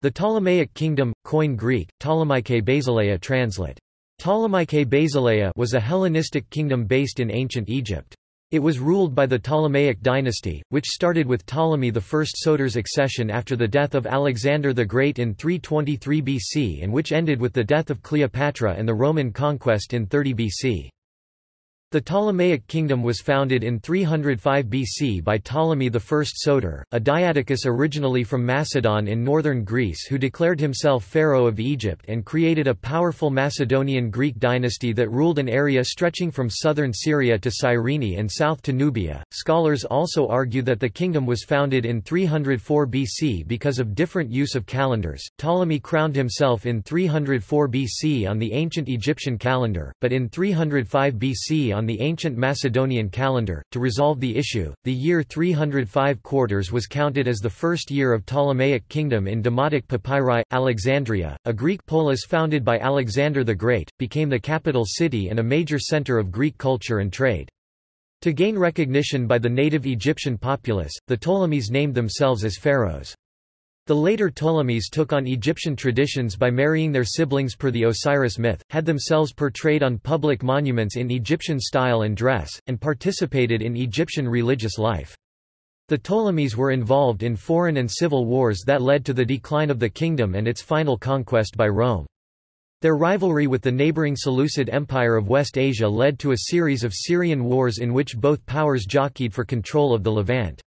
The Ptolemaic kingdom, Koine Greek, Ptolemaikai Basileia translate. Ptolemaikai Basileia was a Hellenistic kingdom based in ancient Egypt. It was ruled by the Ptolemaic dynasty, which started with Ptolemy I Soter's accession after the death of Alexander the Great in 323 BC and which ended with the death of Cleopatra and the Roman conquest in 30 BC. The Ptolemaic kingdom was founded in 305 BC by Ptolemy I Soter, a Diadochus originally from Macedon in northern Greece who declared himself pharaoh of Egypt and created a powerful Macedonian Greek dynasty that ruled an area stretching from southern Syria to Cyrene and south to Nubia. Scholars also argue that the kingdom was founded in 304 BC because of different use of calendars. Ptolemy crowned himself in 304 BC on the ancient Egyptian calendar, but in 305 BC on the ancient Macedonian calendar. To resolve the issue, the year 305 quarters was counted as the first year of Ptolemaic kingdom in Demotic papyri. Alexandria, a Greek polis founded by Alexander the Great, became the capital city and a major center of Greek culture and trade. To gain recognition by the native Egyptian populace, the Ptolemies named themselves as pharaohs. The later Ptolemies took on Egyptian traditions by marrying their siblings per the Osiris myth, had themselves portrayed on public monuments in Egyptian style and dress, and participated in Egyptian religious life. The Ptolemies were involved in foreign and civil wars that led to the decline of the kingdom and its final conquest by Rome. Their rivalry with the neighboring Seleucid Empire of West Asia led to a series of Syrian wars in which both powers jockeyed for control of the Levant.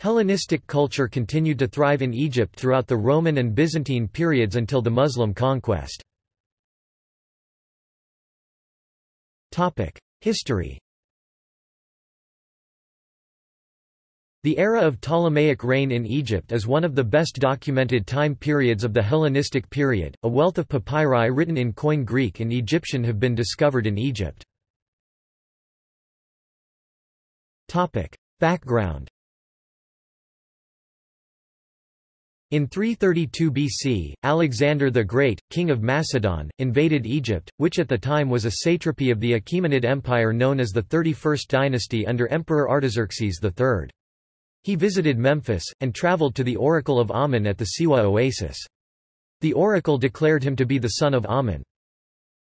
Hellenistic culture continued to thrive in Egypt throughout the Roman and Byzantine periods until the Muslim conquest. History The era of Ptolemaic reign in Egypt is one of the best documented time periods of the Hellenistic period. A wealth of papyri written in Koine Greek and Egyptian have been discovered in Egypt. Topic: Background In 332 BC, Alexander the Great, king of Macedon, invaded Egypt, which at the time was a satrapy of the Achaemenid Empire known as the 31st dynasty under Emperor Artaxerxes III. He visited Memphis, and traveled to the oracle of Amun at the Siwa oasis. The oracle declared him to be the son of Amun.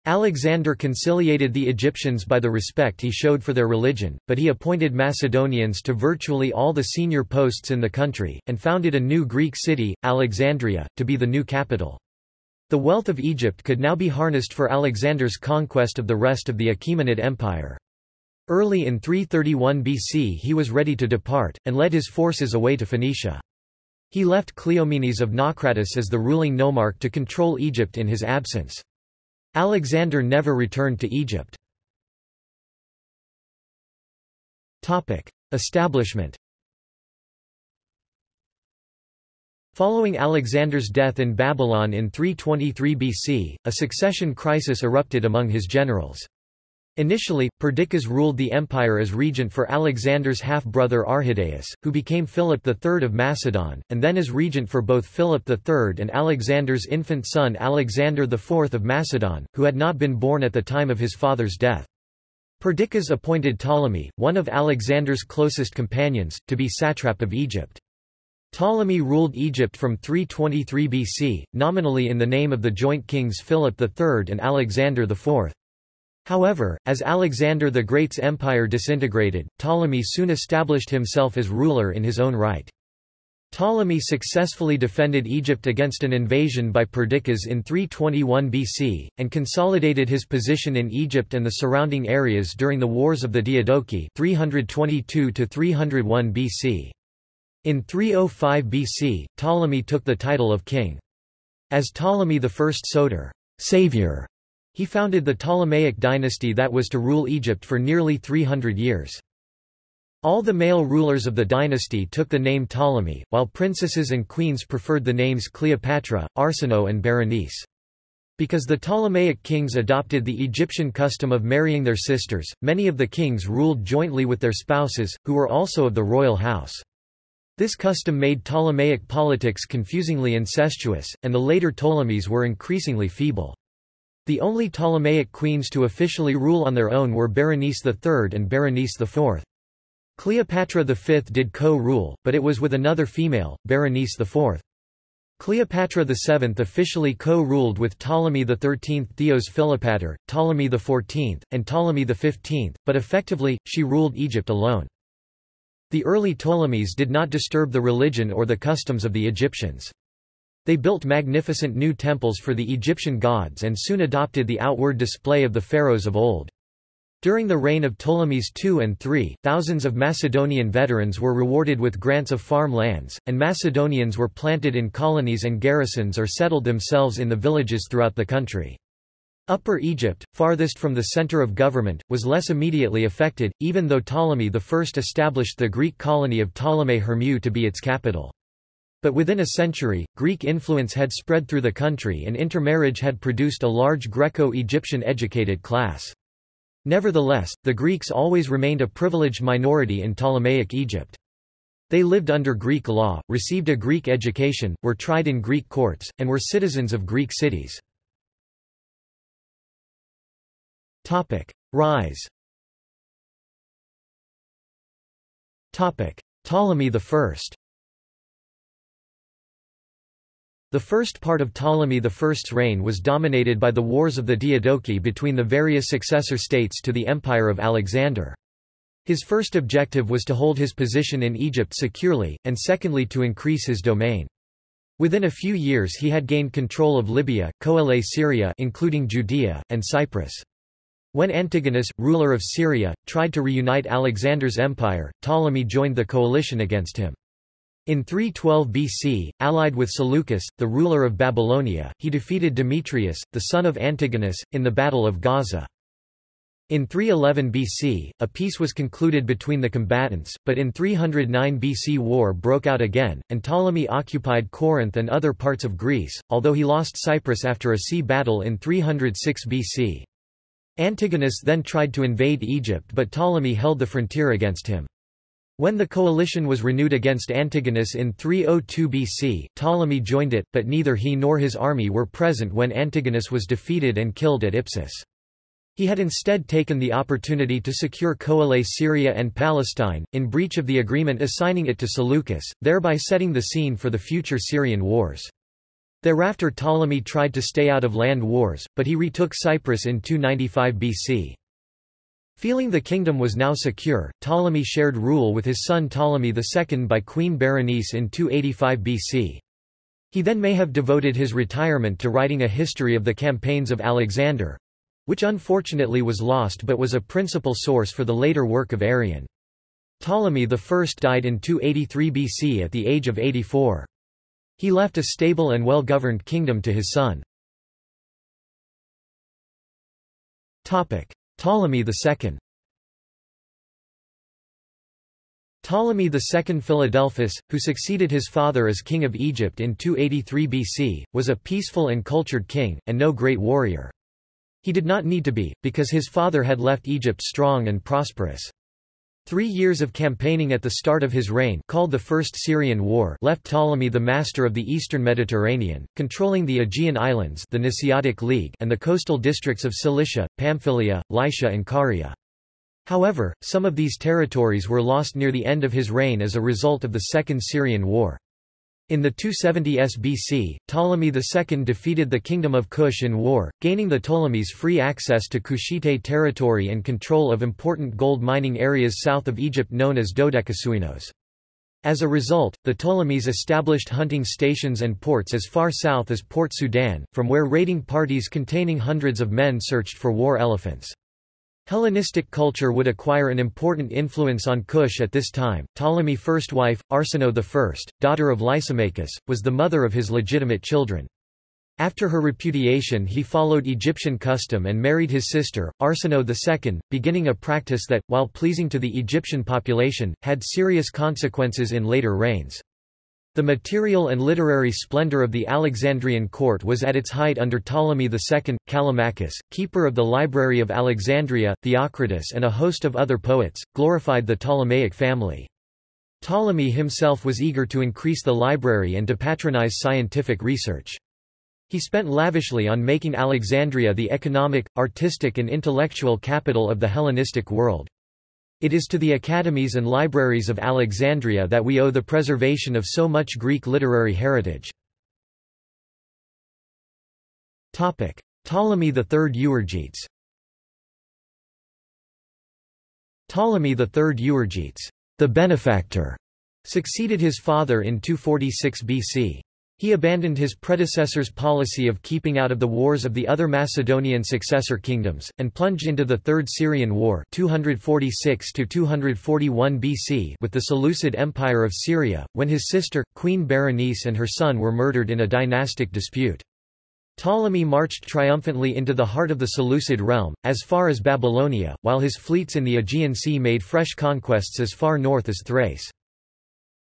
Alexander conciliated the Egyptians by the respect he showed for their religion, but he appointed Macedonians to virtually all the senior posts in the country, and founded a new Greek city, Alexandria, to be the new capital. The wealth of Egypt could now be harnessed for Alexander's conquest of the rest of the Achaemenid Empire. Early in 331 BC he was ready to depart, and led his forces away to Phoenicia. He left Cleomenes of Naucratis as the ruling nomarch to control Egypt in his absence. Alexander never returned to Egypt. Establishment Following Alexander's death in Babylon in 323 BC, a succession crisis erupted among his generals. Initially, Perdiccas ruled the empire as regent for Alexander's half-brother Arrhidaeus, who became Philip III of Macedon, and then as regent for both Philip III and Alexander's infant son Alexander IV of Macedon, who had not been born at the time of his father's death. Perdiccas appointed Ptolemy, one of Alexander's closest companions, to be satrap of Egypt. Ptolemy ruled Egypt from 323 BC, nominally in the name of the joint kings Philip III and Alexander IV. However, as Alexander the Great's empire disintegrated, Ptolemy soon established himself as ruler in his own right. Ptolemy successfully defended Egypt against an invasion by Perdiccas in 321 BC, and consolidated his position in Egypt and the surrounding areas during the Wars of the Diadochi 322 BC. In 305 BC, Ptolemy took the title of king. As Ptolemy I Soter savior, he founded the Ptolemaic dynasty that was to rule Egypt for nearly 300 years. All the male rulers of the dynasty took the name Ptolemy, while princesses and queens preferred the names Cleopatra, Arsinoe and Berenice. Because the Ptolemaic kings adopted the Egyptian custom of marrying their sisters, many of the kings ruled jointly with their spouses, who were also of the royal house. This custom made Ptolemaic politics confusingly incestuous, and the later Ptolemies were increasingly feeble. The only Ptolemaic queens to officially rule on their own were Berenice III and Berenice IV. Cleopatra V did co-rule, but it was with another female, Berenice IV. Cleopatra VII officially co-ruled with Ptolemy XIII Theos Philopator, Ptolemy XIV, and Ptolemy XV, but effectively, she ruled Egypt alone. The early Ptolemies did not disturb the religion or the customs of the Egyptians. They built magnificent new temples for the Egyptian gods and soon adopted the outward display of the pharaohs of old. During the reign of Ptolemies II and III, thousands of Macedonian veterans were rewarded with grants of farm lands, and Macedonians were planted in colonies and garrisons or settled themselves in the villages throughout the country. Upper Egypt, farthest from the center of government, was less immediately affected, even though Ptolemy I established the Greek colony of Ptolemais Hermiou to be its capital. But within a century, Greek influence had spread through the country and intermarriage had produced a large Greco-Egyptian educated class. Nevertheless, the Greeks always remained a privileged minority in Ptolemaic Egypt. They lived under Greek law, received a Greek education, were tried in Greek courts, and were citizens of Greek cities. Rise Ptolemy I The first part of Ptolemy I's reign was dominated by the wars of the Diadochi between the various successor states to the empire of Alexander. His first objective was to hold his position in Egypt securely, and secondly to increase his domain. Within a few years he had gained control of Libya, Coele Syria including Judea, and Cyprus. When Antigonus, ruler of Syria, tried to reunite Alexander's empire, Ptolemy joined the coalition against him. In 312 BC, allied with Seleucus, the ruler of Babylonia, he defeated Demetrius, the son of Antigonus, in the Battle of Gaza. In 311 BC, a peace was concluded between the combatants, but in 309 BC war broke out again, and Ptolemy occupied Corinth and other parts of Greece, although he lost Cyprus after a sea battle in 306 BC. Antigonus then tried to invade Egypt but Ptolemy held the frontier against him. When the coalition was renewed against Antigonus in 302 BC, Ptolemy joined it, but neither he nor his army were present when Antigonus was defeated and killed at Ipsus. He had instead taken the opportunity to secure Coele Syria and Palestine, in breach of the agreement assigning it to Seleucus, thereby setting the scene for the future Syrian wars. Thereafter Ptolemy tried to stay out of land wars, but he retook Cyprus in 295 BC. Feeling the kingdom was now secure, Ptolemy shared rule with his son Ptolemy II by Queen Berenice in 285 BC. He then may have devoted his retirement to writing a history of the campaigns of Alexander—which unfortunately was lost but was a principal source for the later work of Arrian. Ptolemy I died in 283 BC at the age of 84. He left a stable and well-governed kingdom to his son. Ptolemy II Ptolemy II Philadelphus, who succeeded his father as king of Egypt in 283 BC, was a peaceful and cultured king, and no great warrior. He did not need to be, because his father had left Egypt strong and prosperous. Three years of campaigning at the start of his reign called the First Syrian War left Ptolemy the master of the eastern Mediterranean, controlling the Aegean Islands the Nesiotic League and the coastal districts of Cilicia, Pamphylia, Lycia and Caria. However, some of these territories were lost near the end of his reign as a result of the Second Syrian War. In the 270s BC, Ptolemy II defeated the Kingdom of Kush in war, gaining the Ptolemies free access to Kushite territory and control of important gold mining areas south of Egypt known as Dodekaschoinos. As a result, the Ptolemies established hunting stations and ports as far south as Port Sudan, from where raiding parties containing hundreds of men searched for war elephants. Hellenistic culture would acquire an important influence on Kush at this time. Ptolemy's first wife, Arsinoe I, daughter of Lysimachus, was the mother of his legitimate children. After her repudiation he followed Egyptian custom and married his sister, Arsinoe II, beginning a practice that, while pleasing to the Egyptian population, had serious consequences in later reigns. The material and literary splendor of the Alexandrian court was at its height under Ptolemy II. Callimachus, keeper of the Library of Alexandria, Theocritus and a host of other poets, glorified the Ptolemaic family. Ptolemy himself was eager to increase the library and to patronize scientific research. He spent lavishly on making Alexandria the economic, artistic and intellectual capital of the Hellenistic world. It is to the academies and libraries of Alexandria that we owe the preservation of so much Greek literary heritage. Ptolemy III Euergetes Ptolemy III Euergetes, the benefactor, succeeded his father in 246 BC. He abandoned his predecessor's policy of keeping out of the wars of the other Macedonian successor kingdoms, and plunged into the Third Syrian War 246 BC with the Seleucid Empire of Syria, when his sister, Queen Berenice and her son were murdered in a dynastic dispute. Ptolemy marched triumphantly into the heart of the Seleucid realm, as far as Babylonia, while his fleets in the Aegean Sea made fresh conquests as far north as Thrace.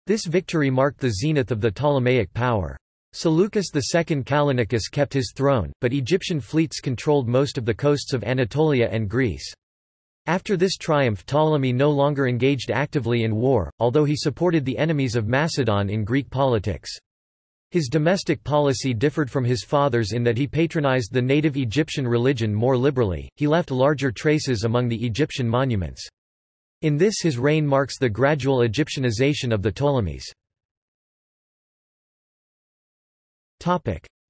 This victory marked the zenith of the Ptolemaic power. Seleucus II Callinicus kept his throne, but Egyptian fleets controlled most of the coasts of Anatolia and Greece. After this triumph Ptolemy no longer engaged actively in war, although he supported the enemies of Macedon in Greek politics. His domestic policy differed from his father's in that he patronized the native Egyptian religion more liberally, he left larger traces among the Egyptian monuments. In this his reign marks the gradual Egyptianization of the Ptolemies.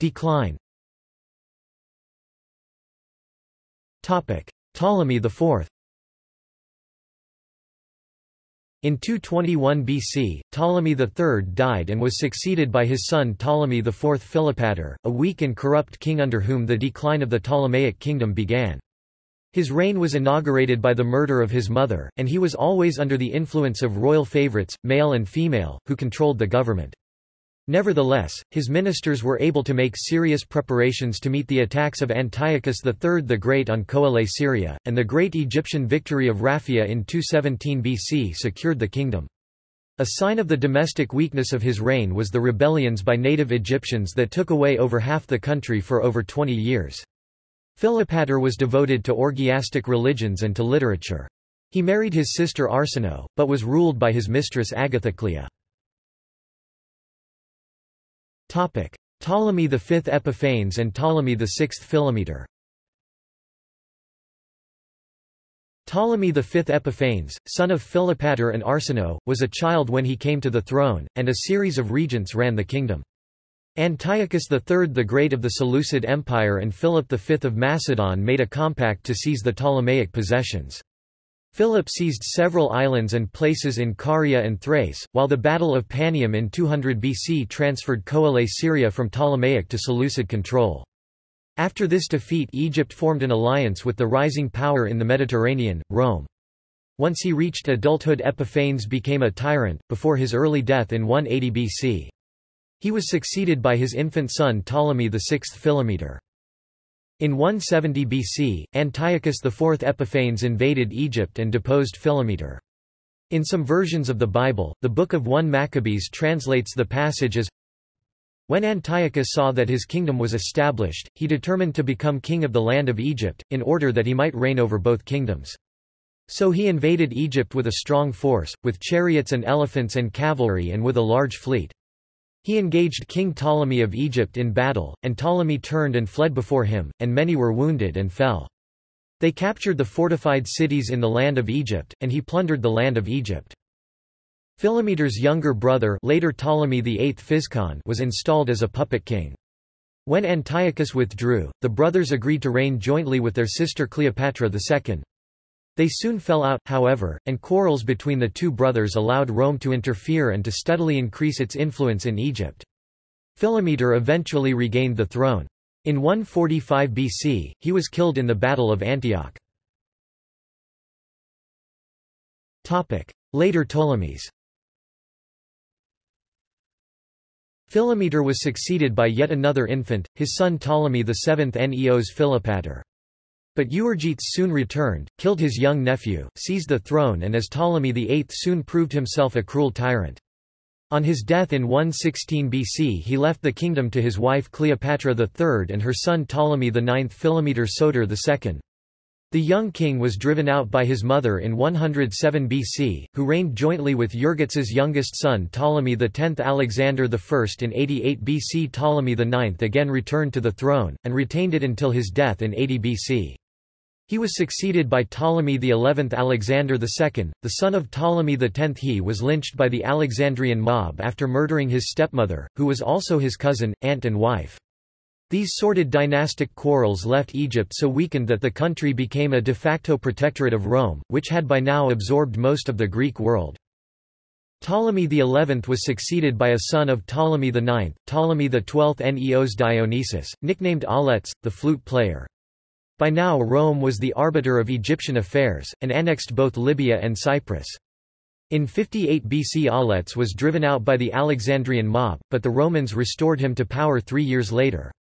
Decline Ptolemy IV in 221 BC, Ptolemy III died and was succeeded by his son Ptolemy IV Philopator, a weak and corrupt king under whom the decline of the Ptolemaic kingdom began. His reign was inaugurated by the murder of his mother, and he was always under the influence of royal favorites, male and female, who controlled the government. Nevertheless, his ministers were able to make serious preparations to meet the attacks of Antiochus III the Great on Coele Syria, and the great Egyptian victory of Raphia in 217 BC secured the kingdom. A sign of the domestic weakness of his reign was the rebellions by native Egyptians that took away over half the country for over 20 years. Philopator was devoted to orgiastic religions and to literature. He married his sister Arsinoe, but was ruled by his mistress Agathoclea. Ptolemy V Epiphanes and Ptolemy VI Philometor Ptolemy V Epiphanes, son of Philopator and Arsinoe, was a child when he came to the throne, and a series of regents ran the kingdom. Antiochus III the Great of the Seleucid Empire and Philip V of Macedon made a compact to seize the Ptolemaic possessions. Philip seized several islands and places in Caria and Thrace, while the Battle of Panium in 200 BC transferred Coele Syria from Ptolemaic to Seleucid control. After this defeat Egypt formed an alliance with the rising power in the Mediterranean, Rome. Once he reached adulthood Epiphanes became a tyrant, before his early death in 180 BC. He was succeeded by his infant son Ptolemy VI Philometor. In 170 BC, Antiochus IV Epiphanes invaded Egypt and deposed Philometor. In some versions of the Bible, the Book of 1 Maccabees translates the passage as When Antiochus saw that his kingdom was established, he determined to become king of the land of Egypt, in order that he might reign over both kingdoms. So he invaded Egypt with a strong force, with chariots and elephants and cavalry and with a large fleet. He engaged King Ptolemy of Egypt in battle, and Ptolemy turned and fled before him, and many were wounded and fell. They captured the fortified cities in the land of Egypt, and he plundered the land of Egypt. Philometor's younger brother later Ptolemy VIII Physcon was installed as a puppet king. When Antiochus withdrew, the brothers agreed to reign jointly with their sister Cleopatra II. They soon fell out, however, and quarrels between the two brothers allowed Rome to interfere and to steadily increase its influence in Egypt. Philometor eventually regained the throne. In 145 BC, he was killed in the Battle of Antioch. Later Ptolemies Philometor was succeeded by yet another infant, his son Ptolemy VII Neos Philopator. But Euergetes soon returned, killed his young nephew, seized the throne and as Ptolemy VIII soon proved himself a cruel tyrant. On his death in 116 BC he left the kingdom to his wife Cleopatra III and her son Ptolemy IX Philometor Soter II. The young king was driven out by his mother in 107 BC, who reigned jointly with Euergetes's youngest son Ptolemy X. Alexander I in 88 BC Ptolemy IX again returned to the throne, and retained it until his death in 80 BC. He was succeeded by Ptolemy XI Alexander II, the son of Ptolemy X. He was lynched by the Alexandrian mob after murdering his stepmother, who was also his cousin, aunt and wife. These sordid dynastic quarrels left Egypt so weakened that the country became a de facto protectorate of Rome, which had by now absorbed most of the Greek world. Ptolemy XI was succeeded by a son of Ptolemy IX, Ptolemy XII Neos Dionysus, nicknamed Auletes, the flute player. By now Rome was the arbiter of Egyptian affairs, and annexed both Libya and Cyprus. In 58 BC Auletes was driven out by the Alexandrian mob, but the Romans restored him to power three years later.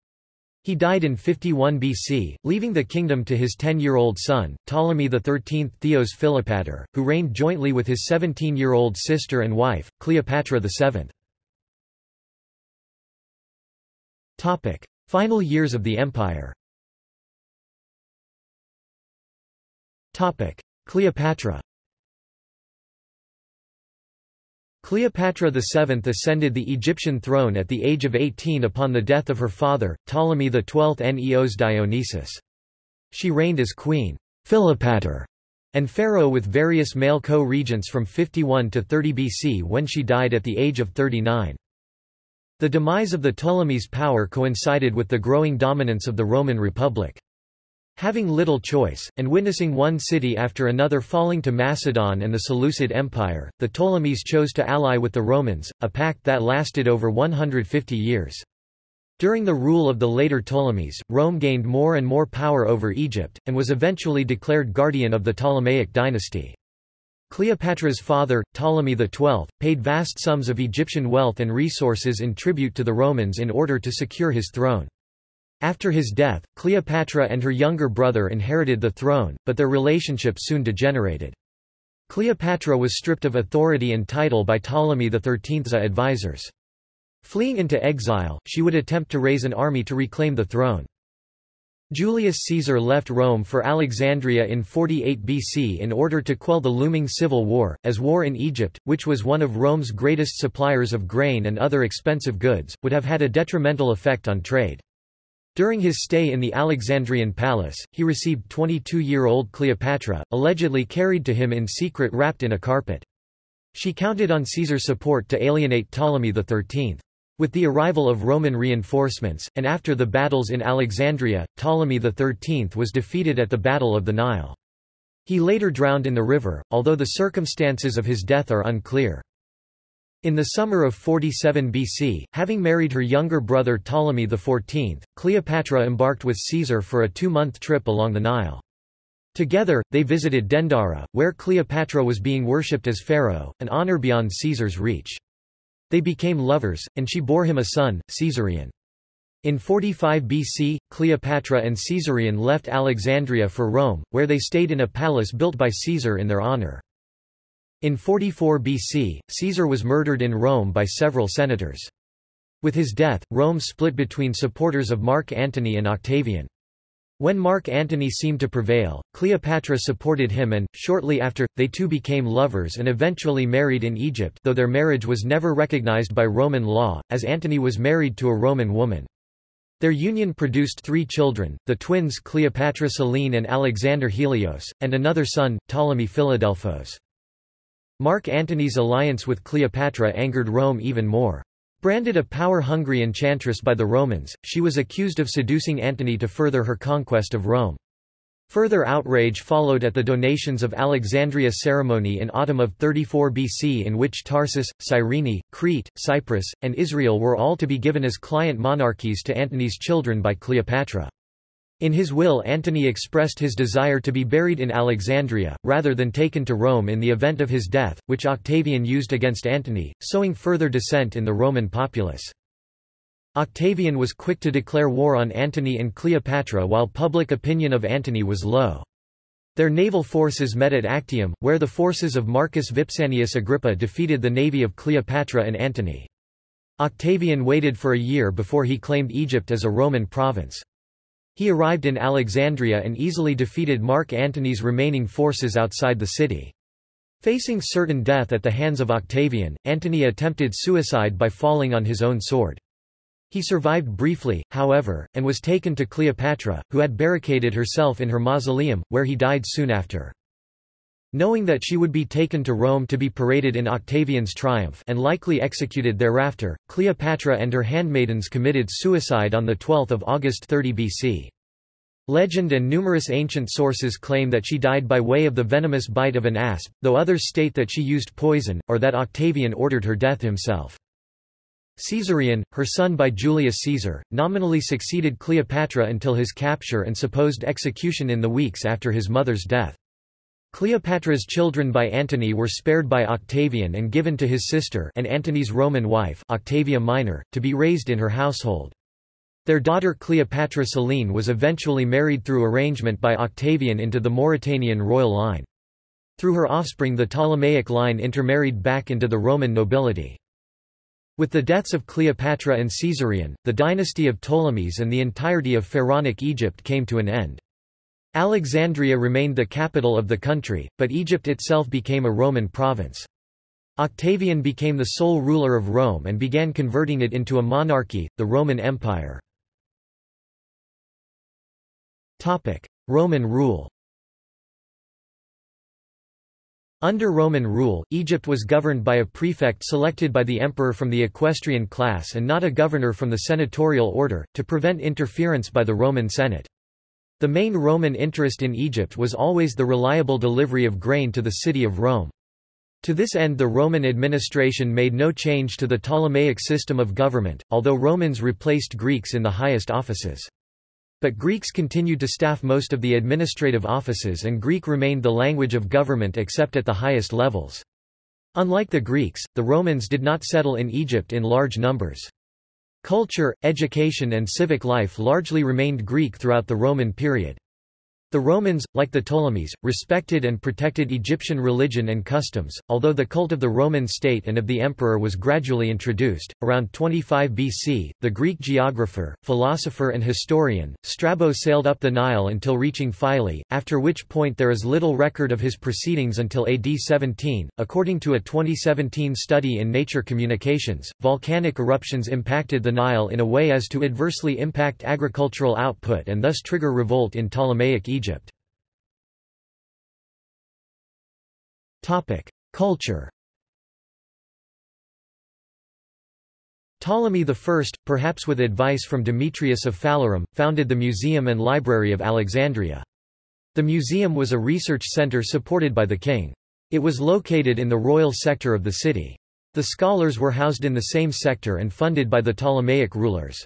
He died in 51 BC, leaving the kingdom to his 10-year-old son, Ptolemy XIII Theos Philopator, who reigned jointly with his 17-year-old sister and wife, Cleopatra VII. Final years of the empire Cleopatra Cleopatra VII ascended the Egyptian throne at the age of 18 upon the death of her father, Ptolemy XII Neos Dionysus. She reigned as queen Philopator and pharaoh with various male co-regents from 51 to 30 BC when she died at the age of 39. The demise of the Ptolemies' power coincided with the growing dominance of the Roman Republic. Having little choice, and witnessing one city after another falling to Macedon and the Seleucid Empire, the Ptolemies chose to ally with the Romans, a pact that lasted over 150 years. During the rule of the later Ptolemies, Rome gained more and more power over Egypt, and was eventually declared guardian of the Ptolemaic dynasty. Cleopatra's father, Ptolemy XII, paid vast sums of Egyptian wealth and resources in tribute to the Romans in order to secure his throne. After his death, Cleopatra and her younger brother inherited the throne, but their relationship soon degenerated. Cleopatra was stripped of authority and title by Ptolemy XIII's advisors. Fleeing into exile, she would attempt to raise an army to reclaim the throne. Julius Caesar left Rome for Alexandria in 48 BC in order to quell the looming civil war, as war in Egypt, which was one of Rome's greatest suppliers of grain and other expensive goods, would have had a detrimental effect on trade. During his stay in the Alexandrian palace, he received 22-year-old Cleopatra, allegedly carried to him in secret wrapped in a carpet. She counted on Caesar's support to alienate Ptolemy XIII. With the arrival of Roman reinforcements, and after the battles in Alexandria, Ptolemy XIII was defeated at the Battle of the Nile. He later drowned in the river, although the circumstances of his death are unclear. In the summer of 47 BC, having married her younger brother Ptolemy XIV, Cleopatra embarked with Caesar for a two-month trip along the Nile. Together, they visited Dendara, where Cleopatra was being worshipped as pharaoh, an honor beyond Caesar's reach. They became lovers, and she bore him a son, Caesarion. In 45 BC, Cleopatra and Caesarion left Alexandria for Rome, where they stayed in a palace built by Caesar in their honor. In 44 BC, Caesar was murdered in Rome by several senators. With his death, Rome split between supporters of Mark Antony and Octavian. When Mark Antony seemed to prevail, Cleopatra supported him and, shortly after, they two became lovers and eventually married in Egypt though their marriage was never recognized by Roman law, as Antony was married to a Roman woman. Their union produced three children, the twins Cleopatra Selene and Alexander Helios, and another son, Ptolemy Philadelphos. Mark Antony's alliance with Cleopatra angered Rome even more. Branded a power-hungry enchantress by the Romans, she was accused of seducing Antony to further her conquest of Rome. Further outrage followed at the donations of Alexandria ceremony in autumn of 34 BC in which Tarsus, Cyrene, Crete, Cyprus, and Israel were all to be given as client monarchies to Antony's children by Cleopatra. In his will Antony expressed his desire to be buried in Alexandria, rather than taken to Rome in the event of his death, which Octavian used against Antony, sowing further dissent in the Roman populace. Octavian was quick to declare war on Antony and Cleopatra while public opinion of Antony was low. Their naval forces met at Actium, where the forces of Marcus Vipsanius Agrippa defeated the navy of Cleopatra and Antony. Octavian waited for a year before he claimed Egypt as a Roman province. He arrived in Alexandria and easily defeated Mark Antony's remaining forces outside the city. Facing certain death at the hands of Octavian, Antony attempted suicide by falling on his own sword. He survived briefly, however, and was taken to Cleopatra, who had barricaded herself in her mausoleum, where he died soon after. Knowing that she would be taken to Rome to be paraded in Octavian's triumph and likely executed thereafter, Cleopatra and her handmaidens committed suicide on 12 August 30 BC. Legend and numerous ancient sources claim that she died by way of the venomous bite of an asp, though others state that she used poison, or that Octavian ordered her death himself. Caesarion, her son by Julius Caesar, nominally succeeded Cleopatra until his capture and supposed execution in the weeks after his mother's death. Cleopatra's children by Antony were spared by Octavian and given to his sister and Antony's Roman wife Octavia Minor, to be raised in her household. Their daughter Cleopatra Selene was eventually married through arrangement by Octavian into the Mauritanian royal line. Through her offspring the Ptolemaic line intermarried back into the Roman nobility. With the deaths of Cleopatra and Caesarion, the dynasty of Ptolemies and the entirety of Pharaonic Egypt came to an end. Alexandria remained the capital of the country, but Egypt itself became a Roman province. Octavian became the sole ruler of Rome and began converting it into a monarchy, the Roman Empire. Roman rule Under Roman rule, Egypt was governed by a prefect selected by the emperor from the equestrian class and not a governor from the senatorial order, to prevent interference by the Roman Senate. The main Roman interest in Egypt was always the reliable delivery of grain to the city of Rome. To this end the Roman administration made no change to the Ptolemaic system of government, although Romans replaced Greeks in the highest offices. But Greeks continued to staff most of the administrative offices and Greek remained the language of government except at the highest levels. Unlike the Greeks, the Romans did not settle in Egypt in large numbers. Culture, education and civic life largely remained Greek throughout the Roman period. The Romans, like the Ptolemies, respected and protected Egyptian religion and customs, although the cult of the Roman state and of the emperor was gradually introduced. Around 25 BC, the Greek geographer, philosopher, and historian, Strabo sailed up the Nile until reaching Philae, after which point there is little record of his proceedings until AD 17. According to a 2017 study in Nature Communications, volcanic eruptions impacted the Nile in a way as to adversely impact agricultural output and thus trigger revolt in Ptolemaic Egypt. Egypt. Culture Ptolemy I, perhaps with advice from Demetrius of Phalerum, founded the Museum and Library of Alexandria. The museum was a research center supported by the king. It was located in the royal sector of the city. The scholars were housed in the same sector and funded by the Ptolemaic rulers.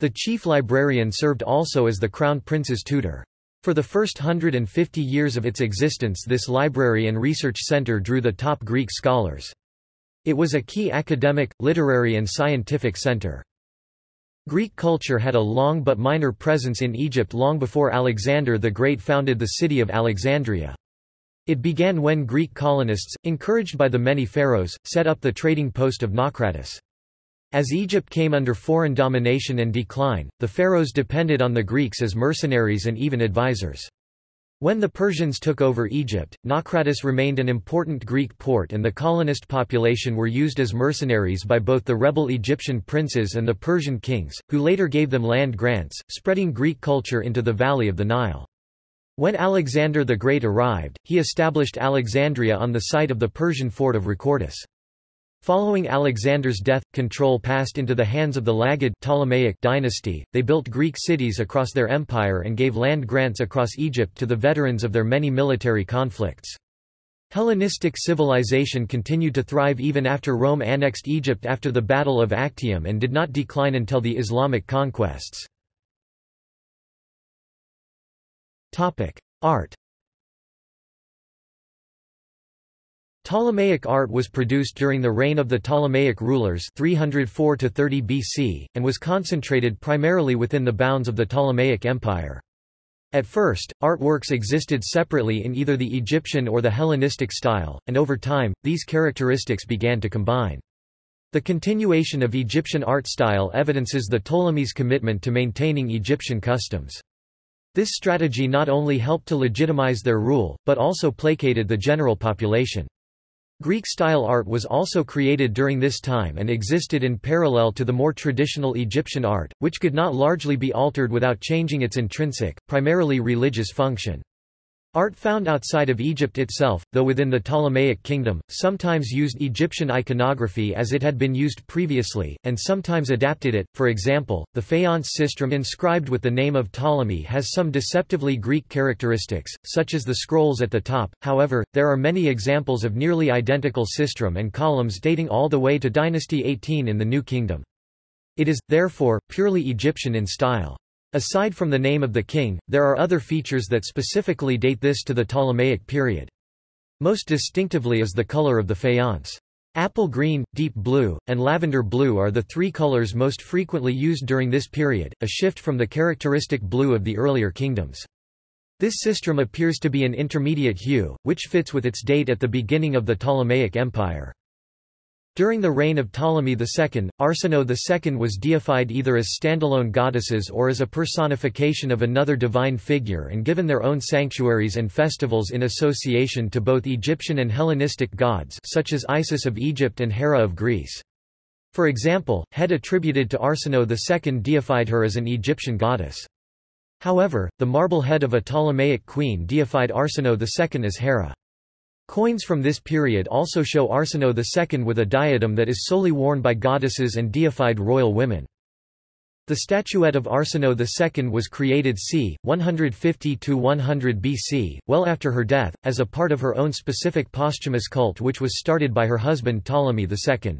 The chief librarian served also as the crown prince's tutor. For the first 150 years of its existence this library and research center drew the top Greek scholars. It was a key academic, literary and scientific center. Greek culture had a long but minor presence in Egypt long before Alexander the Great founded the city of Alexandria. It began when Greek colonists, encouraged by the many pharaohs, set up the trading post of Naucratis. As Egypt came under foreign domination and decline, the pharaohs depended on the Greeks as mercenaries and even advisors. When the Persians took over Egypt, Naucratis remained an important Greek port and the colonist population were used as mercenaries by both the rebel Egyptian princes and the Persian kings, who later gave them land grants, spreading Greek culture into the valley of the Nile. When Alexander the Great arrived, he established Alexandria on the site of the Persian fort of Rhakotis. Following Alexander's death, control passed into the hands of the Lagid Ptolemaic dynasty. They built Greek cities across their empire and gave land grants across Egypt to the veterans of their many military conflicts. Hellenistic civilization continued to thrive even after Rome annexed Egypt after the Battle of Actium and did not decline until the Islamic conquests. Art Ptolemaic art was produced during the reign of the Ptolemaic rulers 304 to 30 BC, and was concentrated primarily within the bounds of the Ptolemaic Empire. At first, artworks existed separately in either the Egyptian or the Hellenistic style, and over time, these characteristics began to combine. The continuation of Egyptian art style evidences the Ptolemies' commitment to maintaining Egyptian customs. This strategy not only helped to legitimize their rule, but also placated the general population. Greek-style art was also created during this time and existed in parallel to the more traditional Egyptian art, which could not largely be altered without changing its intrinsic, primarily religious function. Art found outside of Egypt itself, though within the Ptolemaic kingdom, sometimes used Egyptian iconography as it had been used previously, and sometimes adapted it. For example, the faience sistrum inscribed with the name of Ptolemy has some deceptively Greek characteristics, such as the scrolls at the top. However, there are many examples of nearly identical sistrum and columns dating all the way to Dynasty 18 in the New Kingdom. It is, therefore, purely Egyptian in style. Aside from the name of the king, there are other features that specifically date this to the Ptolemaic period. Most distinctively is the color of the faience. Apple green, deep blue, and lavender blue are the three colors most frequently used during this period, a shift from the characteristic blue of the earlier kingdoms. This sistrum appears to be an intermediate hue, which fits with its date at the beginning of the Ptolemaic Empire. During the reign of Ptolemy II, Arsinoe II was deified either as standalone goddesses or as a personification of another divine figure and given their own sanctuaries and festivals in association to both Egyptian and Hellenistic gods such as Isis of Egypt and Hera of Greece. For example, Head attributed to Arsinoe II deified her as an Egyptian goddess. However, the marble head of a Ptolemaic queen deified Arsinoe II as Hera. Coins from this period also show Arsinoe II with a diadem that is solely worn by goddesses and deified royal women. The statuette of Arsinoe II was created c. 150–100 BC, well after her death, as a part of her own specific posthumous cult which was started by her husband Ptolemy II.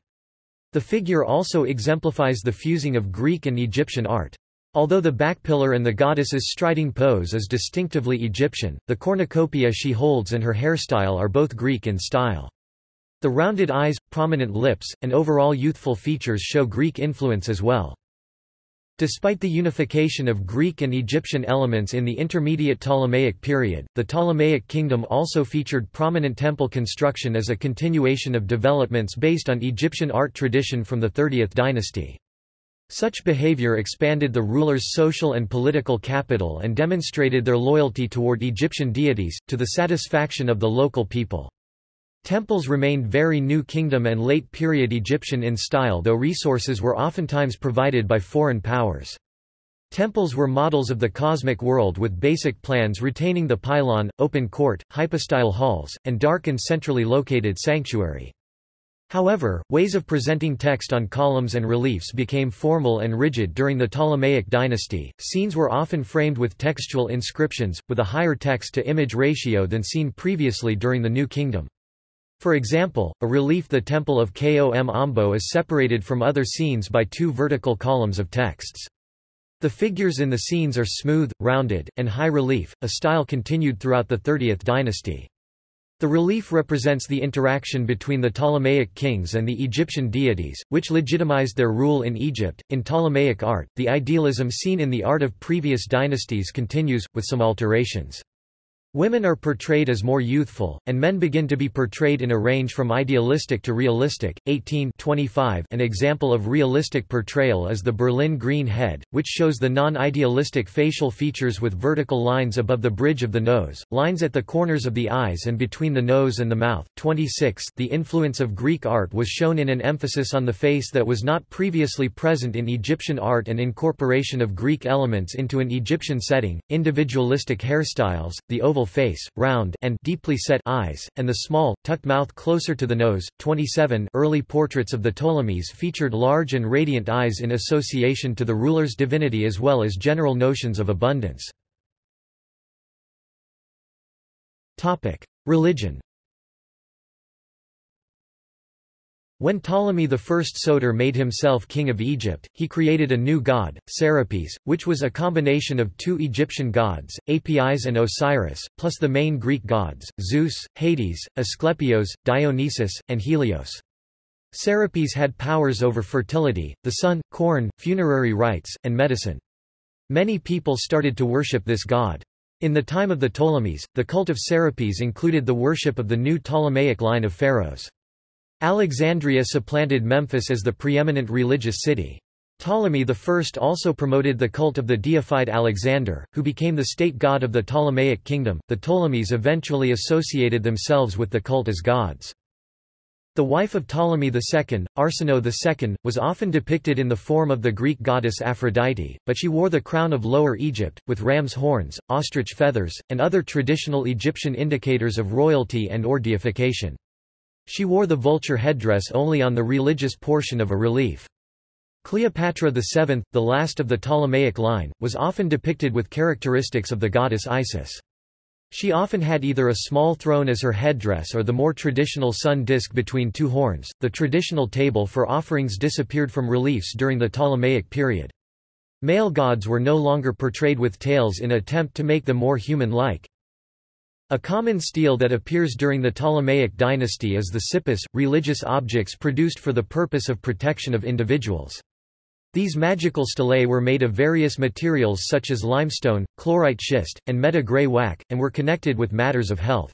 The figure also exemplifies the fusing of Greek and Egyptian art. Although the backpillar and the goddess's striding pose is distinctively Egyptian, the cornucopia she holds and her hairstyle are both Greek in style. The rounded eyes, prominent lips, and overall youthful features show Greek influence as well. Despite the unification of Greek and Egyptian elements in the intermediate Ptolemaic period, the Ptolemaic kingdom also featured prominent temple construction as a continuation of developments based on Egyptian art tradition from the 30th dynasty. Such behavior expanded the rulers' social and political capital and demonstrated their loyalty toward Egyptian deities, to the satisfaction of the local people. Temples remained very New Kingdom and late-period Egyptian in style though resources were oftentimes provided by foreign powers. Temples were models of the cosmic world with basic plans retaining the pylon, open court, hypostyle halls, and dark and centrally located sanctuary. However, ways of presenting text on columns and reliefs became formal and rigid during the Ptolemaic dynasty. Scenes were often framed with textual inscriptions, with a higher text-to-image ratio than seen previously during the New Kingdom. For example, a relief the Temple of Kom Ombo is separated from other scenes by two vertical columns of texts. The figures in the scenes are smooth, rounded, and high relief, a style continued throughout the 30th dynasty. The relief represents the interaction between the Ptolemaic kings and the Egyptian deities, which legitimized their rule in Egypt. In Ptolemaic art, the idealism seen in the art of previous dynasties continues, with some alterations. Women are portrayed as more youthful, and men begin to be portrayed in a range from idealistic to realistic. 18 25 An example of realistic portrayal is the Berlin green head, which shows the non-idealistic facial features with vertical lines above the bridge of the nose, lines at the corners of the eyes and between the nose and the mouth. 26 The influence of Greek art was shown in an emphasis on the face that was not previously present in Egyptian art and incorporation of Greek elements into an Egyptian setting, individualistic hairstyles, the oval oval face, round and deeply set eyes, and the small, tucked mouth closer to the nose. 27 Early portraits of the Ptolemies featured large and radiant eyes in association to the ruler's divinity as well as general notions of abundance. Religion When Ptolemy I Soter made himself king of Egypt, he created a new god, Serapis, which was a combination of two Egyptian gods, Apis and Osiris, plus the main Greek gods, Zeus, Hades, Asclepios, Dionysus, and Helios. Serapis had powers over fertility, the sun, corn, funerary rites, and medicine. Many people started to worship this god. In the time of the Ptolemies, the cult of Serapis included the worship of the new Ptolemaic line of pharaohs. Alexandria supplanted Memphis as the preeminent religious city. Ptolemy I also promoted the cult of the deified Alexander, who became the state god of the Ptolemaic kingdom. The Ptolemies eventually associated themselves with the cult as gods. The wife of Ptolemy II, Arsinoe II, was often depicted in the form of the Greek goddess Aphrodite, but she wore the crown of Lower Egypt, with ram's horns, ostrich feathers, and other traditional Egyptian indicators of royalty and or deification. She wore the vulture headdress only on the religious portion of a relief. Cleopatra VII, the last of the Ptolemaic line, was often depicted with characteristics of the goddess Isis. She often had either a small throne as her headdress or the more traditional sun disk between two horns. The traditional table for offerings disappeared from reliefs during the Ptolemaic period. Male gods were no longer portrayed with tails in an attempt to make them more human-like. A common stele that appears during the Ptolemaic dynasty is the cippus, religious objects produced for the purpose of protection of individuals. These magical stelae were made of various materials such as limestone, chlorite schist, and meta-greywacke, and were connected with matters of health.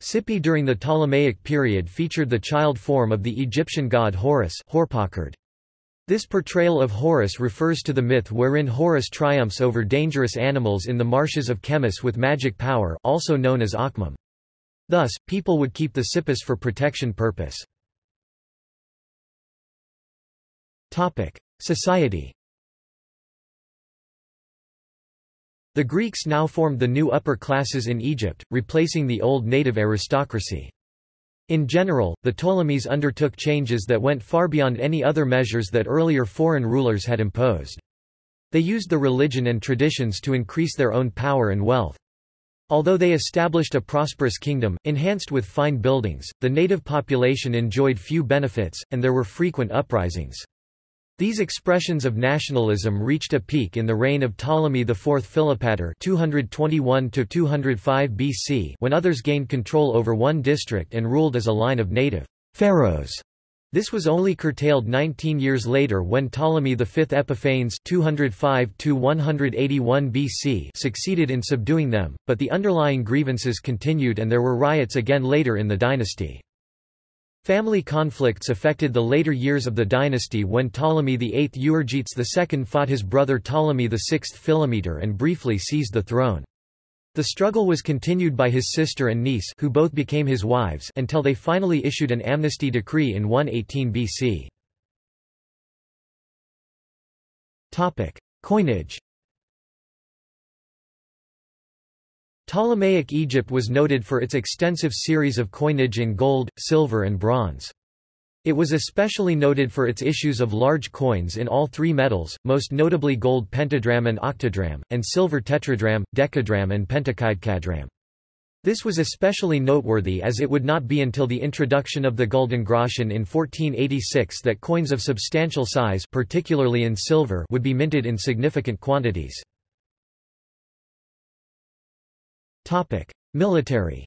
Cippi during the Ptolemaic period featured the child form of the Egyptian god Horus This portrayal of Horus refers to the myth wherein Horus triumphs over dangerous animals in the marshes of Chemmis with magic power also known as Akhmim. Thus, people would keep the cippus for protection purpose. Society The Greeks now formed the new upper classes in Egypt, replacing the old native aristocracy. In general, the Ptolemies undertook changes that went far beyond any other measures that earlier foreign rulers had imposed. They used the religion and traditions to increase their own power and wealth. Although they established a prosperous kingdom, enhanced with fine buildings, the native population enjoyed few benefits, and there were frequent uprisings. These expressions of nationalism reached a peak in the reign of Ptolemy IV Philopator 221 BC when others gained control over one district and ruled as a line of native pharaohs. This was only curtailed 19 years later when Ptolemy V Epiphanes 205 BC succeeded in subduing them, but the underlying grievances continued and there were riots again later in the dynasty. Family conflicts affected the later years of the dynasty when Ptolemy VIII Euergetes II fought his brother Ptolemy VI Philometor and briefly seized the throne. The struggle was continued by his sister and niece who both became his wives until they finally issued an amnesty decree in 118 BC. Coinage Ptolemaic Egypt was noted for its extensive series of coinage in gold, silver and bronze. It was especially noted for its issues of large coins in all three metals, most notably gold pentadrachm and octadrachm, and silver tetradrachm, decadrachm and pentakaidecadrachm. This was especially noteworthy as it would not be until the introduction of the Guldengroschen in 1486 that coins of substantial size particularly in silver would be minted in significant quantities. Topic: Military.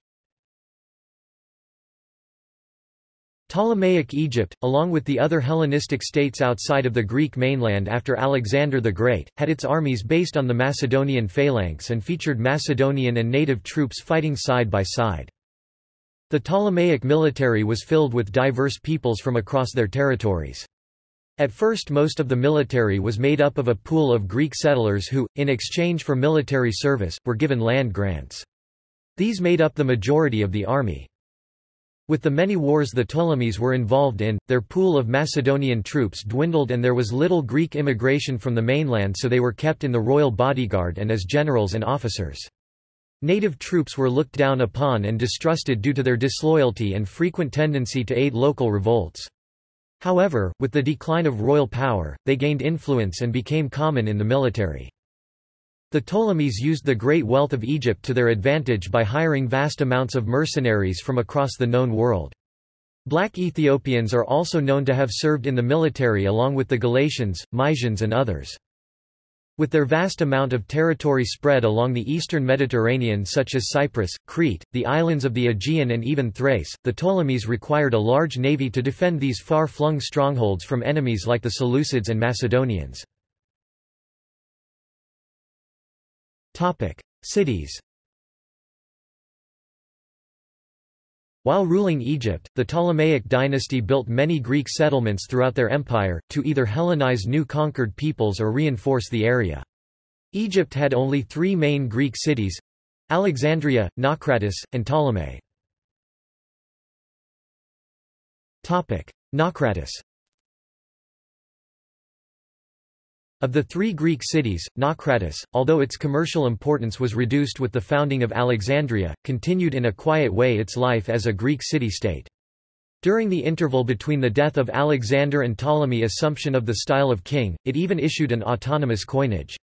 Ptolemaic Egypt, along with the other Hellenistic states outside of the Greek mainland after Alexander the Great, had its armies based on the Macedonian phalanx and featured Macedonian and native troops fighting side by side. The Ptolemaic military was filled with diverse peoples from across their territories. At first most of the military was made up of a pool of Greek settlers who, in exchange for military service, were given land grants. These made up the majority of the army. With the many wars the Ptolemies were involved in, their pool of Macedonian troops dwindled and there was little Greek immigration from the mainland so they were kept in the royal bodyguard and as generals and officers. Native troops were looked down upon and distrusted due to their disloyalty and frequent tendency to aid local revolts. However, with the decline of royal power, they gained influence and became common in the military. The Ptolemies used the great wealth of Egypt to their advantage by hiring vast amounts of mercenaries from across the known world. Black Ethiopians are also known to have served in the military along with the Galatians, Mysians and others. With their vast amount of territory spread along the eastern Mediterranean such as Cyprus, Crete, the islands of the Aegean and even Thrace, the Ptolemies required a large navy to defend these far-flung strongholds from enemies like the Seleucids and Macedonians. Cities While ruling Egypt, the Ptolemaic dynasty built many Greek settlements throughout their empire, to either Hellenize new conquered peoples or reinforce the area. Egypt had only three main Greek cities—Alexandria, Naucratis, and Ptolemais. Naucratis Of the three Greek cities, Naucratis, although its commercial importance was reduced with the founding of Alexandria, continued in a quiet way its life as a Greek city-state. During the interval between the death of Alexander and Ptolemy assumption of the style of king, it even issued an autonomous coinage.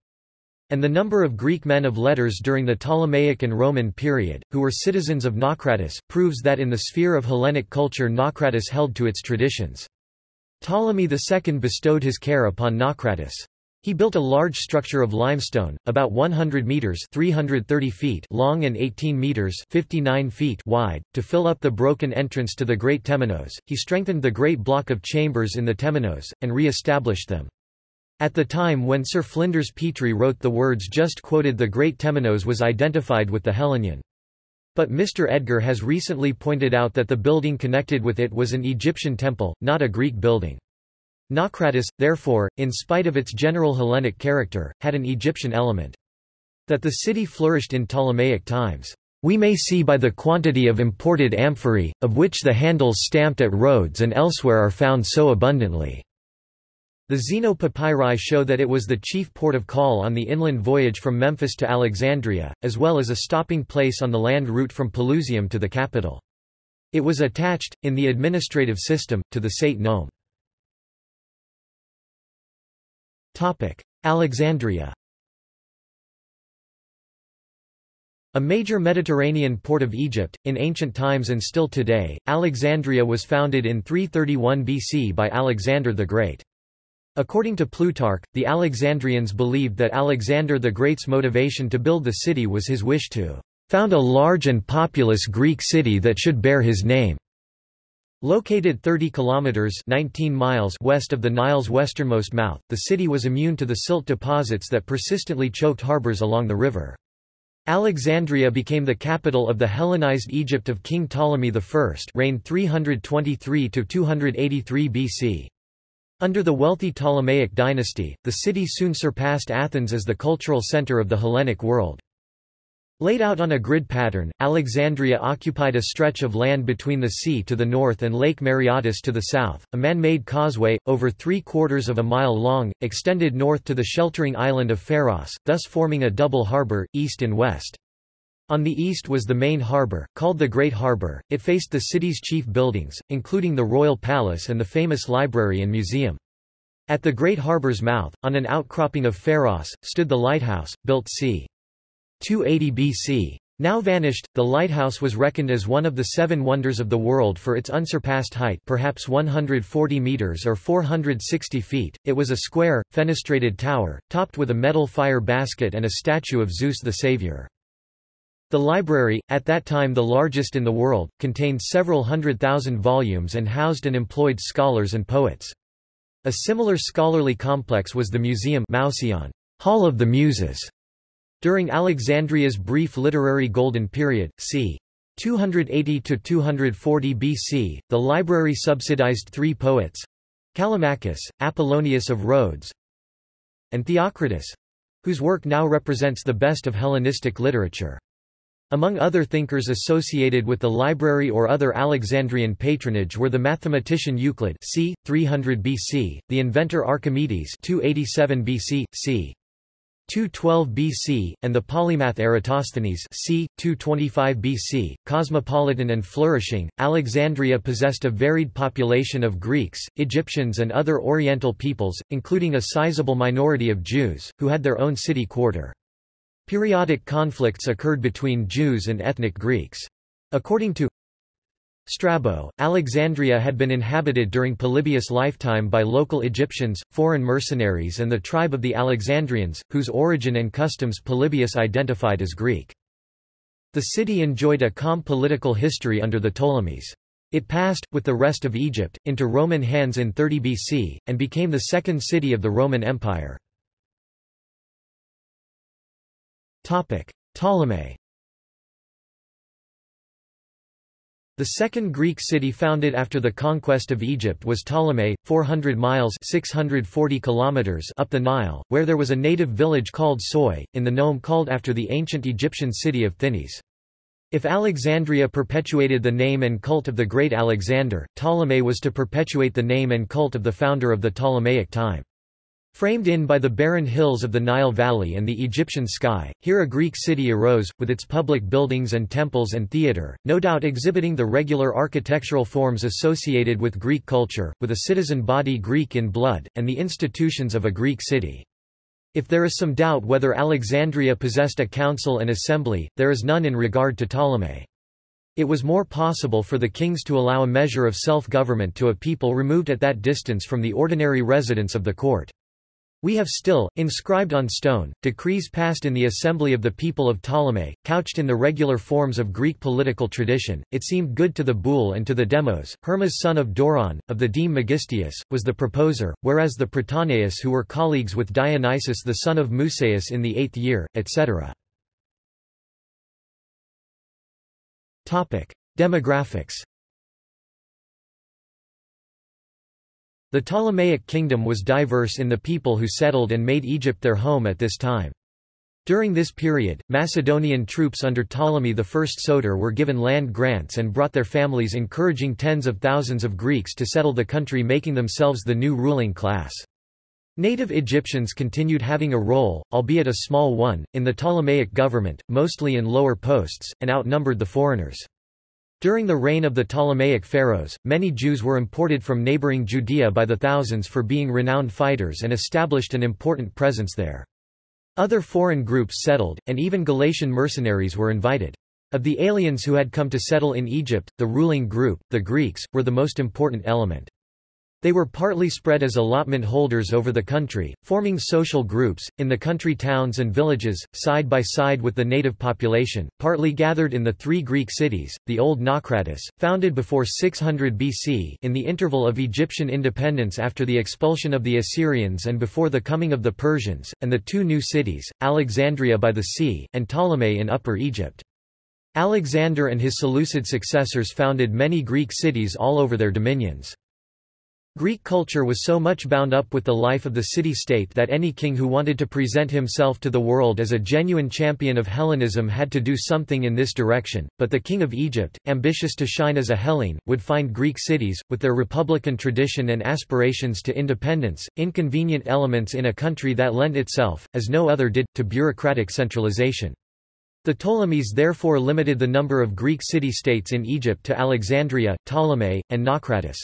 And the number of Greek men of letters during the Ptolemaic and Roman period, who were citizens of Naucratis, proves that in the sphere of Hellenic culture Naucratis held to its traditions. Ptolemy II bestowed his care upon Naucratis. He built a large structure of limestone, about 100 meters (330 feet) long and 18 meters (59 feet) wide, to fill up the broken entrance to the Great Temenos. He strengthened the great block of chambers in the Temenos and re-established them. At the time when Sir Flinders Petrie wrote the words just quoted the Great Temenos was identified with the Hellenion. But Mr. Edgar has recently pointed out that the building connected with it was an Egyptian temple, not a Greek building. Naucratis, therefore, in spite of its general Hellenic character, had an Egyptian element. That the city flourished in Ptolemaic times, we may see by the quantity of imported amphorae, of which the handles stamped at Rhodes and elsewhere are found so abundantly. The Zeno papyri show that it was the chief port of call on the inland voyage from Memphis to Alexandria, as well as a stopping place on the land route from Pelusium to the capital. It was attached, in the administrative system, to the Saite nome. Alexandria A major Mediterranean port of Egypt, in ancient times and still today, Alexandria was founded in 331 BC by Alexander the Great. According to Plutarch, the Alexandrians believed that Alexander the Great's motivation to build the city was his wish to found a large and populous Greek city that should bear his name. Located 30 kilometers 19 miles west of the Nile's westernmost mouth, the city was immune to the silt deposits that persistently choked harbors along the river. Alexandria became the capital of the Hellenized Egypt of King Ptolemy I reigned 323–283 BC. Under the wealthy Ptolemaic dynasty, the city soon surpassed Athens as the cultural center of the Hellenic world. Laid out on a grid pattern, Alexandria occupied a stretch of land between the sea to the north and Lake Mareotis to the south. A man-made causeway, over three-quarters of a mile long, extended north to the sheltering island of Pharos, thus forming a double harbor, east and west. On the east was the main harbor, called the Great Harbor. It faced the city's chief buildings, including the Royal Palace and the famous library and museum. At the Great Harbor's mouth, on an outcropping of Pharos, stood the lighthouse, built c. 280 BC. Now vanished, the lighthouse was reckoned as one of the seven wonders of the world for its unsurpassed height perhaps 140 meters or 460 feet. It was a square, fenestrated tower, topped with a metal fire basket and a statue of Zeus the Savior. The library, at that time the largest in the world, contained several hundred thousand volumes and housed and employed scholars and poets. A similar scholarly complex was the Museum Mouseion, Hall of the Muses, during Alexandria's brief literary golden period, c. 280–240 BC, the library subsidized three poets—Callimachus, Apollonius of Rhodes, and Theocritus—whose work now represents the best of Hellenistic literature. Among other thinkers associated with the library or other Alexandrian patronage were the mathematician Euclid c. 300 BC, the inventor Archimedes 287 BC, c. 212 BC, and the polymath Eratosthenes c. 225 BC. Cosmopolitan and flourishing, Alexandria possessed a varied population of Greeks, Egyptians and other Oriental peoples, including a sizable minority of Jews, who had their own city quarter. Periodic conflicts occurred between Jews and ethnic Greeks. According to Strabo, Alexandria had been inhabited during Polybius' lifetime by local Egyptians, foreign mercenaries and the tribe of the Alexandrians, whose origin and customs Polybius identified as Greek. The city enjoyed a calm political history under the Ptolemies. It passed, with the rest of Egypt, into Roman hands in 30 BC, and became the second city of the Roman Empire. Ptolemais The second Greek city founded after the conquest of Egypt was Ptolemais, 400 miles 640 kilometers up the Nile, where there was a native village called Psoi, in the nome called after the ancient Egyptian city of Thinis. If Alexandria perpetuated the name and cult of the great Alexander, Ptolemais was to perpetuate the name and cult of the founder of the Ptolemaic time. Framed in by the barren hills of the Nile Valley and the Egyptian sky, here a Greek city arose, with its public buildings and temples and theatre, no doubt exhibiting the regular architectural forms associated with Greek culture, with a citizen body Greek in blood, and the institutions of a Greek city. If there is some doubt whether Alexandria possessed a council and assembly, there is none in regard to Ptolemais. It was more possible for the kings to allow a measure of self-government to a people removed at that distance from the ordinary residence of the court. We have still, inscribed on stone, decrees passed in the assembly of the people of Ptolemais, couched in the regular forms of Greek political tradition. It seemed good to the Boule and to the Demos. Hermas son of Doron, of the deme Megistius, was the proposer, whereas the Prytaneus who were colleagues with Dionysius the son of Musaeus in the eighth year, etc. Demographics The Ptolemaic kingdom was diverse in the people who settled and made Egypt their home at this time. During this period, Macedonian troops under Ptolemy I Soter were given land grants and brought their families encouraging tens of thousands of Greeks to settle the country making themselves the new ruling class. Native Egyptians continued having a role, albeit a small one, in the Ptolemaic government, mostly in lower posts, and outnumbered the foreigners. During the reign of the Ptolemaic pharaohs, many Jews were imported from neighboring Judea by the thousands for being renowned fighters and established an important presence there. Other foreign groups settled, and even Galatian mercenaries were invited. Of the aliens who had come to settle in Egypt, the ruling group, the Greeks, were the most important element. They were partly spread as allotment holders over the country, forming social groups, in the country towns and villages, side by side with the native population, partly gathered in the three Greek cities, the Old Naucratis, founded before 600 BC in the interval of Egyptian independence after the expulsion of the Assyrians and before the coming of the Persians, and the two new cities, Alexandria by the sea, and Ptolemais in Upper Egypt. Alexander and his Seleucid successors founded many Greek cities all over their dominions. Greek culture was so much bound up with the life of the city-state that any king who wanted to present himself to the world as a genuine champion of Hellenism had to do something in this direction, but the king of Egypt, ambitious to shine as a Hellene, would find Greek cities, with their republican tradition and aspirations to independence, inconvenient elements in a country that lent itself, as no other did, to bureaucratic centralization. The Ptolemies therefore limited the number of Greek city-states in Egypt to Alexandria, Ptolemais, and Naucratis.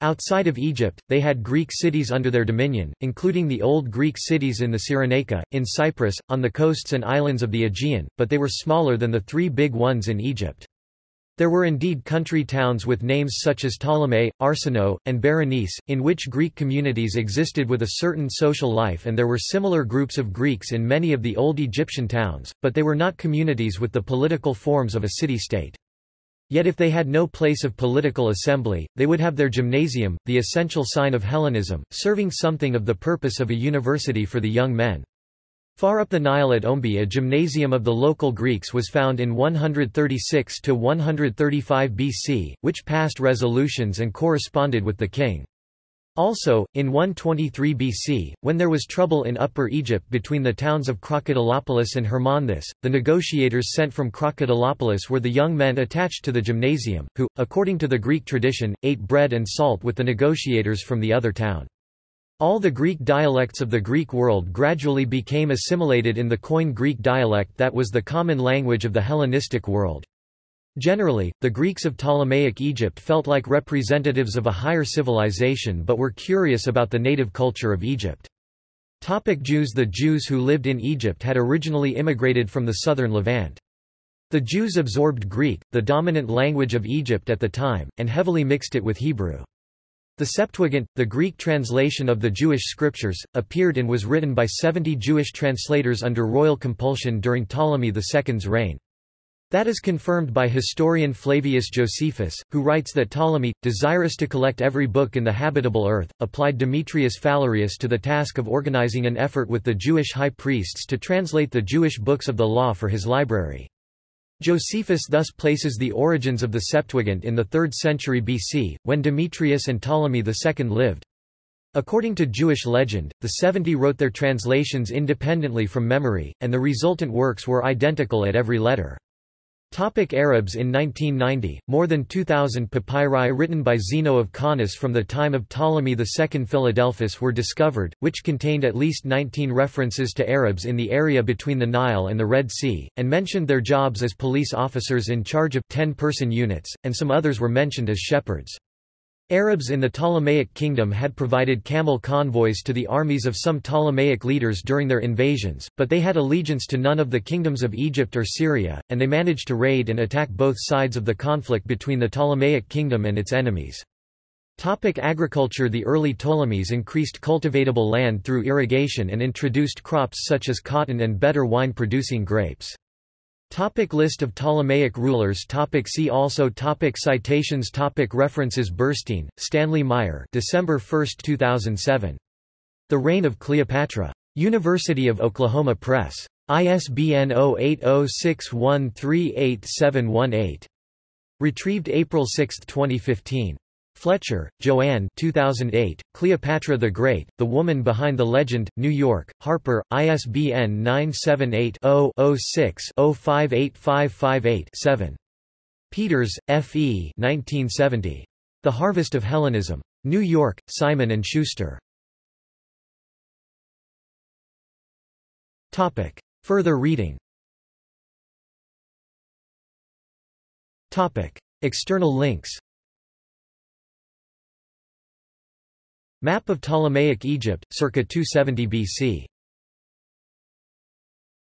Outside of Egypt, they had Greek cities under their dominion, including the old Greek cities in the Cyrenaica, in Cyprus, on the coasts and islands of the Aegean, but they were smaller than the three big ones in Egypt. There were indeed country towns with names such as Ptolemais, Arsinoe, and Berenice, in which Greek communities existed with a certain social life and there were similar groups of Greeks in many of the old Egyptian towns, but they were not communities with the political forms of a city-state. Yet if they had no place of political assembly, they would have their gymnasium, the essential sign of Hellenism, serving something of the purpose of a university for the young men. Far up the Nile at Ombe a gymnasium of the local Greeks was found in 136–135 BC, which passed resolutions and corresponded with the king. Also, in 123 BC, when there was trouble in Upper Egypt between the towns of Crocodilopolis and Hermonthis, the negotiators sent from Crocodilopolis were the young men attached to the gymnasium, who, according to the Greek tradition, ate bread and salt with the negotiators from the other town. All the Greek dialects of the Greek world gradually became assimilated in the Koine Greek dialect that was the common language of the Hellenistic world. Generally, the Greeks of Ptolemaic Egypt felt like representatives of a higher civilization but were curious about the native culture of Egypt. Topic Jews The Jews who lived in Egypt had originally immigrated from the southern Levant. The Jews absorbed Greek, the dominant language of Egypt at the time, and heavily mixed it with Hebrew. The Septuagint, the Greek translation of the Jewish scriptures, appeared and was written by 70 Jewish translators under royal compulsion during Ptolemy II's reign. That is confirmed by historian Flavius Josephus, who writes that Ptolemy, desirous to collect every book in the habitable earth, applied Demetrius Phalereus to the task of organizing an effort with the Jewish high priests to translate the Jewish books of the law for his library. Josephus thus places the origins of the Septuagint in the 3rd century BC, when Demetrius and Ptolemy II lived. According to Jewish legend, the seventy wrote their translations independently from memory, and the resultant works were identical at every letter. Topic Arabs In 1990, more than 2,000 papyri written by Zeno of Caunus from the time of Ptolemy II Philadelphus were discovered, which contained at least 19 references to Arabs in the area between the Nile and the Red Sea, and mentioned their jobs as police officers in charge of 10-person units, and some others were mentioned as shepherds. Arabs in the Ptolemaic kingdom had provided camel convoys to the armies of some Ptolemaic leaders during their invasions, but they had allegiance to none of the kingdoms of Egypt or Syria, and they managed to raid and attack both sides of the conflict between the Ptolemaic kingdom and its enemies. Topic agriculture The early Ptolemies increased cultivatable land through irrigation and introduced crops such as cotton and better wine-producing grapes. Topic list of Ptolemaic rulers topic See also topic Citations topic References Burstein, Stanley Mayer December 1, 2007. The Reign of Cleopatra. University of Oklahoma Press. ISBN 0806138718. Retrieved April 6, 2015. Fletcher, Joann 2008, Cleopatra the Great, The Woman Behind the Legend, New York, Harper, ISBN 978-0-06-058558-7. Peters, F. E. 1970. The Harvest of Hellenism. New York, Simon & Schuster. Topic. Further reading Topic. External links Map of Ptolemaic Egypt, circa 270 BC